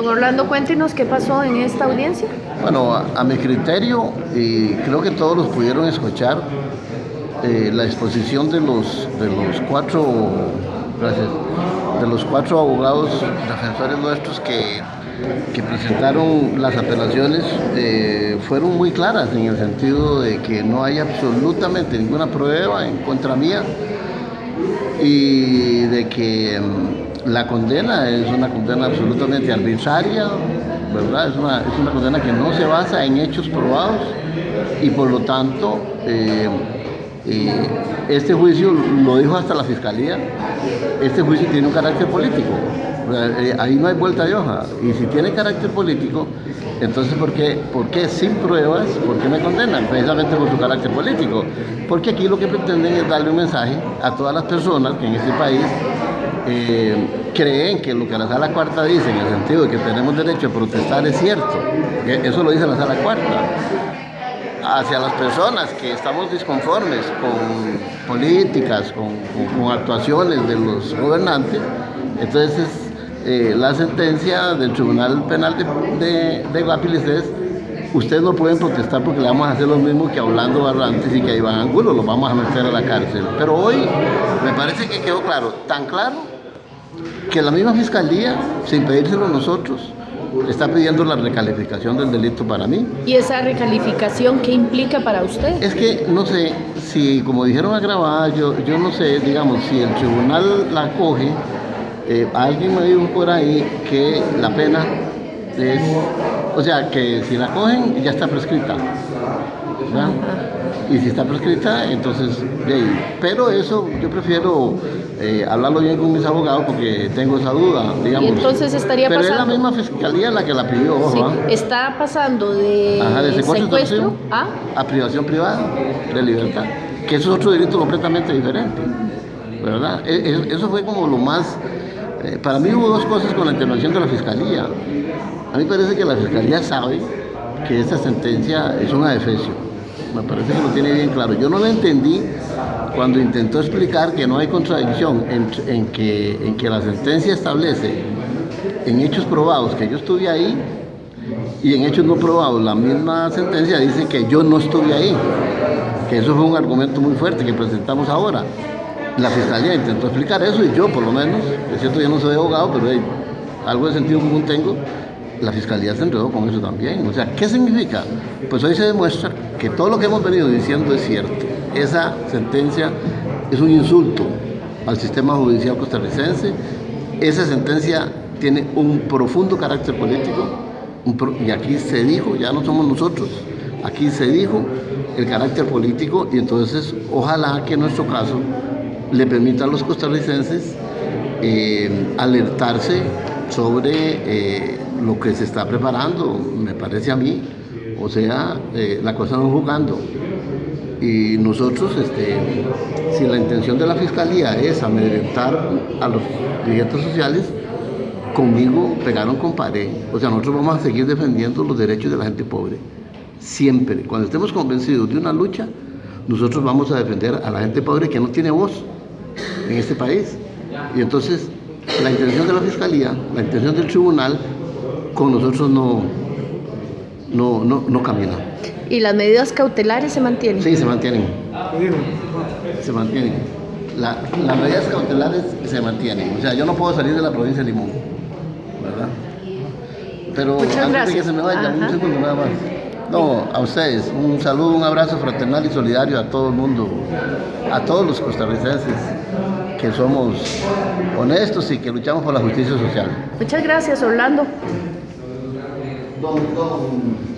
Don Orlando, cuéntenos qué pasó en esta audiencia. Bueno, a, mi criterio, y creo que todos los pudieron escuchar, eh, la exposición de los, de los cuatro, de los cuatro abogados defensores nuestros que, que presentaron las apelaciones eh, fueron muy claras en el sentido de que no hay absolutamente ninguna prueba en contra mía y de que mm, la condena es una condena absolutamente arbitraria, ¿verdad? Es una, es una condena que no se basa en hechos probados y por lo tanto eh, eh, este juicio lo dijo hasta la fiscalía, este juicio tiene un carácter político. Eh, ahí no hay vuelta de hoja. Y si tiene carácter político, entonces ¿por qué, ¿por qué sin pruebas, por qué me condenan? Precisamente por su carácter político. Porque aquí lo que pretenden es darle un mensaje a todas las personas que en este país eh, creen que lo que la sala cuarta dice, en el sentido de que tenemos derecho a protestar, es cierto. Que Eso lo dice la sala cuarta hacia las personas que estamos disconformes con políticas, con- con actuaciones de los gobernantes, entonces eh, la sentencia del Tribunal Penal de, de, de Guapiles es ustedes no pueden protestar porque le vamos a hacer lo mismo que a Orlando Barrantes y que a Iván Angulo, los vamos a meter a la cárcel. Pero hoy me parece que quedó claro, tan claro que la misma fiscalía, sin pedírselo a nosotros, está pidiendo la recalificación del delito para mí. ¿Y esa recalificación qué implica para usted? Es que no sé si, como dijeron agravada, yo, yo no sé, digamos, si el tribunal la coge, eh, alguien me dijo por ahí que la pena es, o sea, que si la cogen ya está prescrita. ¿verdad? Y si está prescrita, entonces, de ahí. Pero eso yo prefiero eh, hablarlo bien con mis abogados porque tengo esa duda, digamos. entonces estaría Pero es la pasando- misma fiscalía la que la pidió, ojo, Sí, está pasando de, Ajá, de secuestro, secuestro a... a privación privada de libertad, que eso es otro delito completamente diferente, ¿verdad? E- e- Eso fue como lo más... eh, para mí hubo dos cosas con la intervención de la Fiscalía. A mí parece que la Fiscalía sabe que esta sentencia es una defecio. Me parece que lo tiene bien claro. Yo no lo entendí cuando intentó explicar que no hay contradicción en, en que, en que la sentencia establece en hechos probados que yo estuve ahí y en hechos no probados, la misma sentencia dice que yo no estuve ahí, que eso fue un argumento muy fuerte que presentamos ahora. La fiscalía intentó explicar eso y yo, por lo menos, es cierto, yo no soy abogado, pero hey, algo de sentido común tengo, la fiscalía se enredó con eso también. O sea, ¿qué significa? Pues hoy se demuestra que todo lo que hemos venido diciendo es cierto. Esa sentencia es un insulto al sistema judicial costarricense. Esa sentencia tiene un profundo carácter político y aquí se dijo, ya no somos nosotros, aquí se dijo el carácter político y entonces ojalá que en nuestro caso le permita a los costarricenses eh, alertarse sobre eh, lo que se está preparando, me parece a mí, o sea, eh, la cosa no jugando. Y nosotros, este, si la intención de la Fiscalía es amedrentar a los dirigentes sociales, conmigo pegaron con pared. O sea, nosotros vamos a seguir defendiendo los derechos de la gente pobre. Siempre. Cuando estemos convencidos de una lucha, nosotros vamos a defender a la gente pobre que no tiene voz en este país. Y entonces, la intención de la Fiscalía, la intención del tribunal, con nosotros no, no, no, no camina. ¿Y las medidas cautelares se mantienen? Sí, se mantienen. Se mantienen. La- las medidas cautelares se mantienen. O sea, yo no puedo salir de la provincia de Limón, ¿verdad? Pero Muchas antes de que se me vaya, un Ajá. segundo nada más. No, a ustedes, un saludo, un abrazo fraternal y solidario a todo el mundo, a todos los costarricenses que somos honestos y que luchamos por la justicia social. Muchas gracias, Orlando. Don, don.